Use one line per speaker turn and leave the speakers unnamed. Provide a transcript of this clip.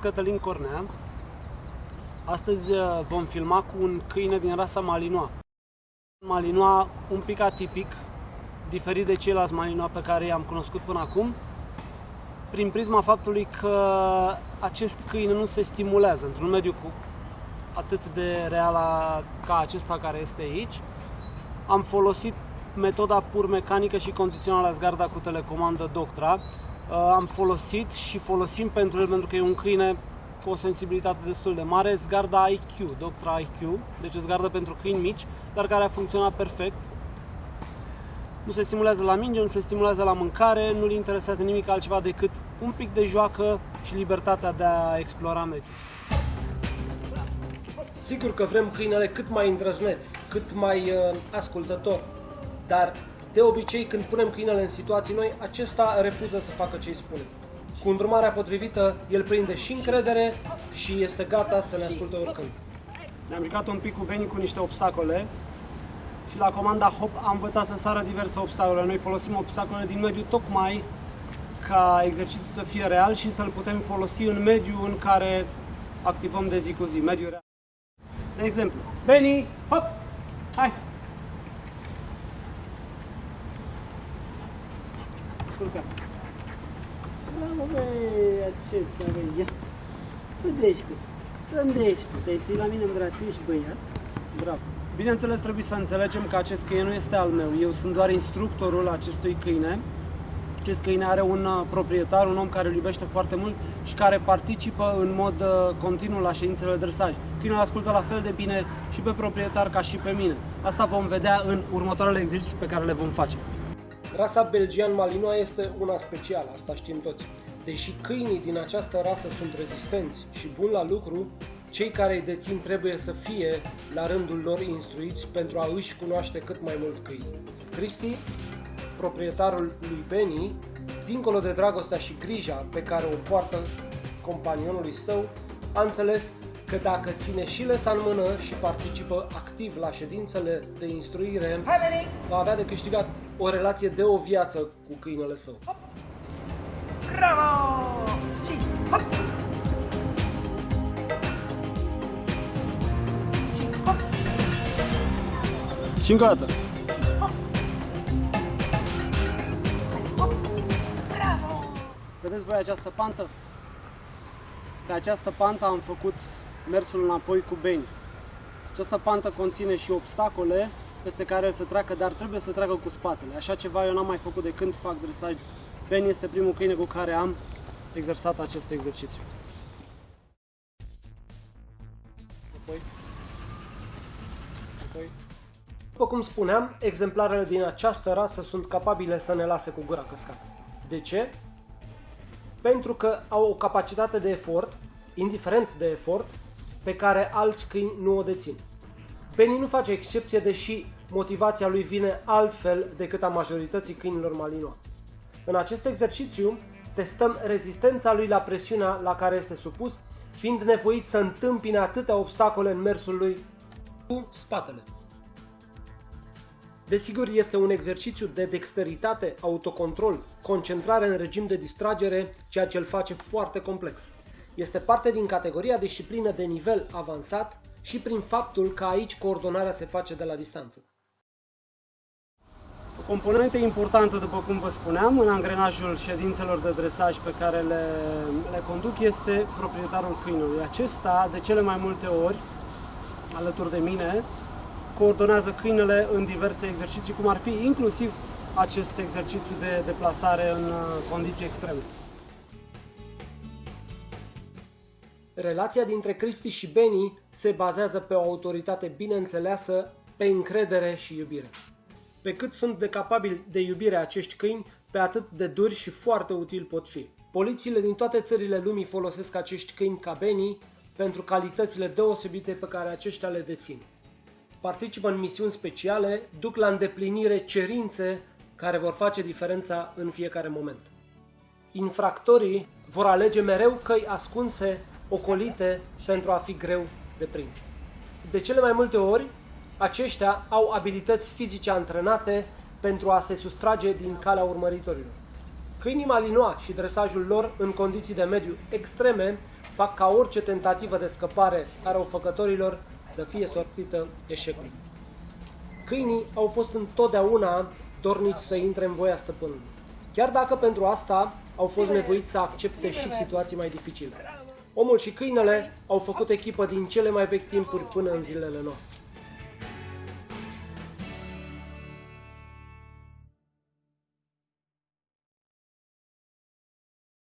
Cătălin Cornea. Astăzi uh, vom filma cu un câine din rasa Malinois. Malinois un pic atipic, diferit de ceilalți Malinois pe care i-am cunoscut până acum, prin prisma faptului că acest câine nu se stimulează într-un mediu cu atât de real ca acesta care este aici. Am folosit metoda pur mecanică și condițională a zgarda cu telecomandă Doctra. Uh, am folosit și folosim pentru el pentru că e un câine cu o sensibilitate destul de mare, zgarda IQ, Doctra IQ, deci zgarda pentru câini mici, dar care a funcționat perfect. Nu se stimulează la minge, nu se stimulează la mâncare, nu-l interesează nimic altceva decât un pic de joacă și libertatea de a explora mediul.
Sigur că vrem câinele cât mai îndrăzneț, cât mai uh, ascultător, dar de obicei când punem câinele în situații noi, acesta refuză să facă ce îi spunem. Cu îndrumarea potrivită, el prinde și încredere și este gata să ne asculte oricând.
Ne-am jucat un pic cu Beni cu niște obstacole și la comanda Hop am învățat să sară diverse obstacole. Noi folosim obstacole din mediu tocmai ca exercițiul să fie real și să-l putem folosi în mediul în care activăm de zi cu zi, mediul real. De exemplu, Beni, hop, hai! Culcă.
Bravo, băi, acesta, băi, ia. Gândește, gândește, te-ai la mine în brațe, ești băiat. Bravo.
Bineînțeles, trebuie să înțelegem că acest câine nu este al meu. Eu sunt doar instructorul acestui câine. Acest câine are un uh, proprietar, un om care îl iubește foarte mult și care participă în mod uh, continuu la ședințele de dresaj. Câinele ascultă la fel de bine și pe proprietar ca și pe mine. Asta vom vedea în următoarele exerciții pe care le vom face.
Rasa belgian Malinois este una specială, asta știm toți. Deși câinii din această rasă sunt rezistenți și buni la lucru, cei care îi dețin trebuie să fie la rândul lor instruiți pentru a își cunoaște cât mai mult câini. Cristi, proprietarul lui Benny, dincolo de dragostea și grija pe care o poartă companionului său, a înțeles că dacă ține și lesa în mână și participă activ la ședințele de instruire, va avea de câștigat o relație de o viață cu câinele său.
Bravo! Și hop! Și hop!
Și încă o dată.
Hop! Bravo!
Vedeți voi această pantă? Pe această pantă am făcut mersul înapoi cu beni. Această pantă conține și obstacole peste care el să treacă, dar trebuie să treacă cu spatele. Așa ceva eu n-am mai făcut de când fac dresaj. Ben este primul câine cu care am exersat acest exercițiu. Apoi. Apoi.
După cum spuneam, exemplarele din această rasă sunt capabile să ne lase cu gura căscată. De ce? Pentru că au o capacitate de efort, indiferent de efort, pe care alți câini nu o dețin. Benny nu face excepție, deși motivația lui vine altfel decât a majorității câinilor malinois. În acest exercițiu testăm rezistența lui la presiunea la care este supus, fiind nevoit să întâmpine atâtea obstacole în mersul lui cu spatele. Desigur, este un exercițiu de dexteritate, autocontrol, concentrare în regim de distragere, ceea ce îl face foarte complex. Este parte din categoria disciplină de nivel avansat și prin faptul că aici coordonarea se face de la distanță.
O componentă importantă, după cum vă spuneam, în angrenajul ședințelor de dresaj pe care le, le conduc este proprietarul câinului. Acesta, de cele mai multe ori, alături de mine, coordonează câinele în diverse exerciții, cum ar fi inclusiv acest exercițiu de deplasare în uh, condiții extreme.
Relația dintre Cristi și Benny se bazează pe o autoritate bine înțeleasă, pe încredere și iubire. Pe cât sunt de capabili de iubire acești câini, pe atât de duri și foarte utili pot fi. Polițiile din toate țările lumii folosesc acești câini ca Benny pentru calitățile deosebite pe care aceștia le dețin. Participă în misiuni speciale, duc la îndeplinire cerințe care vor face diferența în fiecare moment. Infractorii vor alege mereu căi ascunse ocolite pentru a fi greu de prins. De cele mai multe ori, aceștia au abilități fizice antrenate pentru a se sustrage din calea urmăritorilor. Câinii malinois și dresajul lor în condiții de mediu extreme fac ca orice tentativă de scăpare a răufăcătorilor să fie sortită eșecului. Câinii au fost întotdeauna dornici să intre în voia stăpânului, chiar dacă pentru asta au fost nevoiți să accepte și situații mai dificile. Omul și câinele au făcut echipă din cele mai vechi timpuri până în zilele noastre.